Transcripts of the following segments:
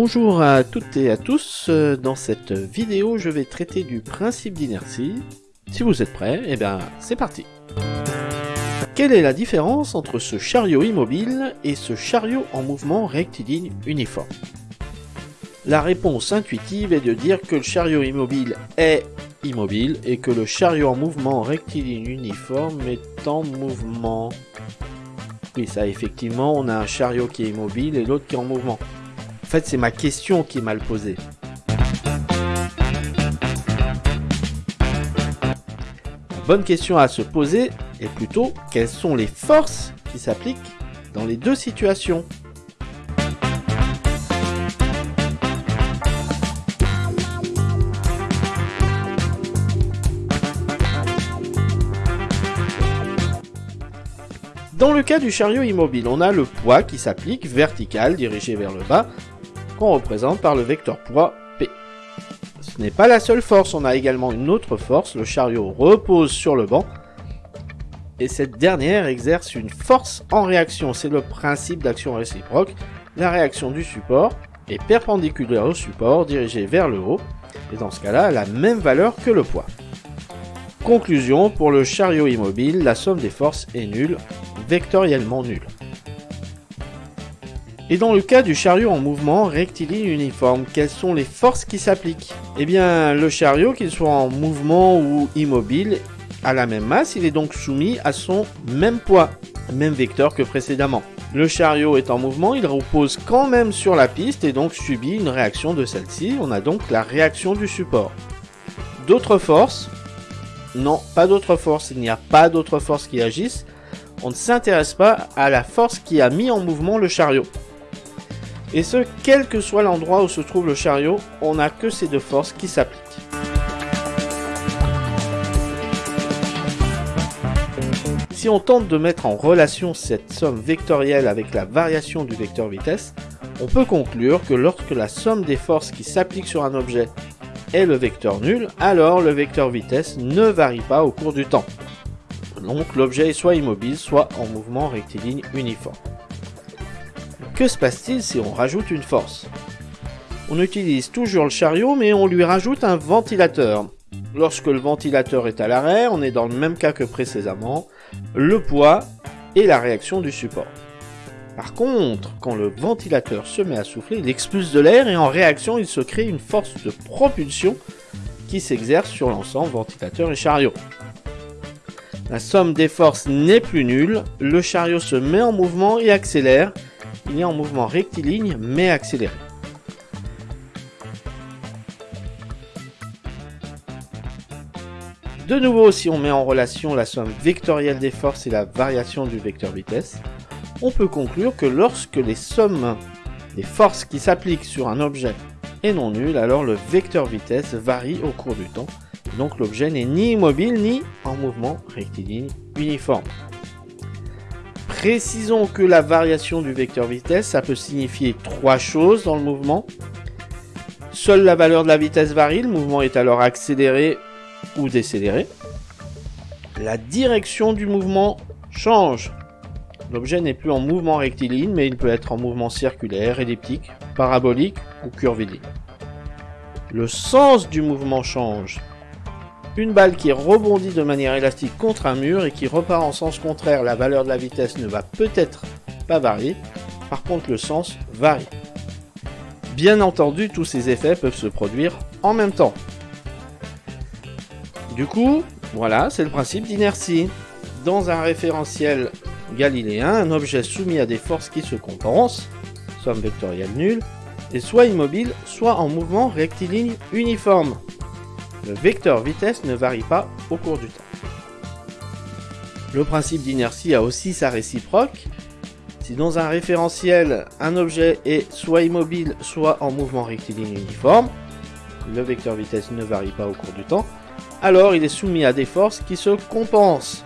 Bonjour à toutes et à tous, euh, dans cette vidéo je vais traiter du principe d'inertie. Si vous êtes prêts, eh bien c'est parti Quelle est la différence entre ce chariot immobile et ce chariot en mouvement rectiligne uniforme? La réponse intuitive est de dire que le chariot immobile est immobile et que le chariot en mouvement rectiligne uniforme est en mouvement. Oui, ça effectivement, on a un chariot qui est immobile et l'autre qui est en mouvement. En fait, c'est ma question qui est mal posée. La bonne question à se poser est plutôt quelles sont les forces qui s'appliquent dans les deux situations? Dans le cas du chariot immobile, on a le poids qui s'applique vertical dirigé vers le bas qu'on représente par le vecteur poids P. Ce n'est pas la seule force, on a également une autre force, le chariot repose sur le banc, et cette dernière exerce une force en réaction, c'est le principe d'action réciproque, la réaction du support est perpendiculaire au support dirigé vers le haut, et dans ce cas-là, la même valeur que le poids. Conclusion, pour le chariot immobile, la somme des forces est nulle, vectoriellement nulle. Et dans le cas du chariot en mouvement rectiligne uniforme, quelles sont les forces qui s'appliquent? Eh bien, le chariot, qu'il soit en mouvement ou immobile, a la même masse, il est donc soumis à son même poids, même vecteur que précédemment. Le chariot est en mouvement, il repose quand même sur la piste et donc subit une réaction de celle-ci, on a donc la réaction du support. D'autres forces? Non, pas d'autres forces, il n'y a pas d'autres forces qui agissent, on ne s'intéresse pas à la force qui a mis en mouvement le chariot. Et ce, quel que soit l'endroit où se trouve le chariot, on n'a que ces deux forces qui s'appliquent. Si on tente de mettre en relation cette somme vectorielle avec la variation du vecteur vitesse, on peut conclure que lorsque la somme des forces qui s'appliquent sur un objet est le vecteur nul, alors le vecteur vitesse ne varie pas au cours du temps. Donc l'objet est soit immobile, soit en mouvement rectiligne uniforme. Que se passe-t-il si on rajoute une force? On utilise toujours le chariot, mais on lui rajoute un ventilateur. Lorsque le ventilateur est à l'arrêt, on est dans le même cas que précédemment, le poids et la réaction du support. Par contre, quand le ventilateur se met à souffler, il expulse de l'air et en réaction, il se crée une force de propulsion qui s'exerce sur l'ensemble ventilateur et chariot. La somme des forces n'est plus nulle, le chariot se met en mouvement et accélère, il est en mouvement rectiligne mais accéléré. De nouveau, si on met en relation la somme vectorielle des forces et la variation du vecteur vitesse, on peut conclure que lorsque les sommes des forces qui s'appliquent sur un objet est non nulles, alors le vecteur vitesse varie au cours du temps, donc l'objet n'est ni immobile ni en mouvement rectiligne uniforme. Précisons que la variation du vecteur vitesse, ça peut signifier trois choses dans le mouvement. Seule la valeur de la vitesse varie, le mouvement est alors accéléré ou décéléré. La direction du mouvement change. L'objet n'est plus en mouvement rectiligne, mais il peut être en mouvement circulaire, elliptique, parabolique ou curviligne. Le sens du mouvement change. Une balle qui rebondit de manière élastique contre un mur et qui repart en sens contraire, la valeur de la vitesse ne va peut-être pas varier, par contre le sens varie. Bien entendu, tous ces effets peuvent se produire en même temps. Du coup, voilà, c'est le principe d'inertie. Dans un référentiel galiléen, un objet soumis à des forces qui se compensent, somme vectorielle nulle, est soit immobile, soit en mouvement rectiligne uniforme. Le vecteur vitesse ne varie pas au cours du temps. Le principe d'inertie a aussi sa réciproque. Si dans un référentiel, un objet est soit immobile, soit en mouvement rectiligne uniforme, le vecteur vitesse ne varie pas au cours du temps, alors il est soumis à des forces qui se compensent.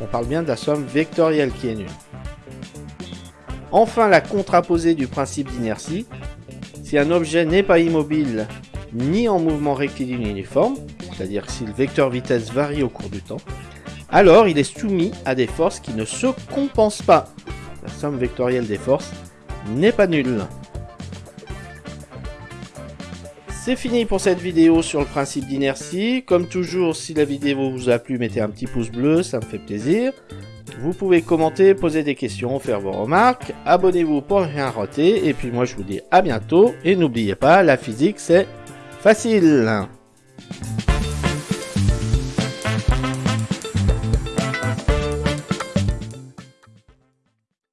On parle bien de la somme vectorielle qui est nulle. Enfin, la contraposée du principe d'inertie. Si un objet n'est pas immobile, ni en mouvement rectiligne uniforme, c'est-à-dire si le vecteur vitesse varie au cours du temps, alors il est soumis à des forces qui ne se compensent pas. La somme vectorielle des forces n'est pas nulle. C'est fini pour cette vidéo sur le principe d'inertie. Comme toujours, si la vidéo vous a plu, mettez un petit pouce bleu, ça me fait plaisir. Vous pouvez commenter, poser des questions, faire vos remarques. Abonnez-vous pour rien rater. Et puis moi, je vous dis à bientôt. Et n'oubliez pas, la physique, c'est facile.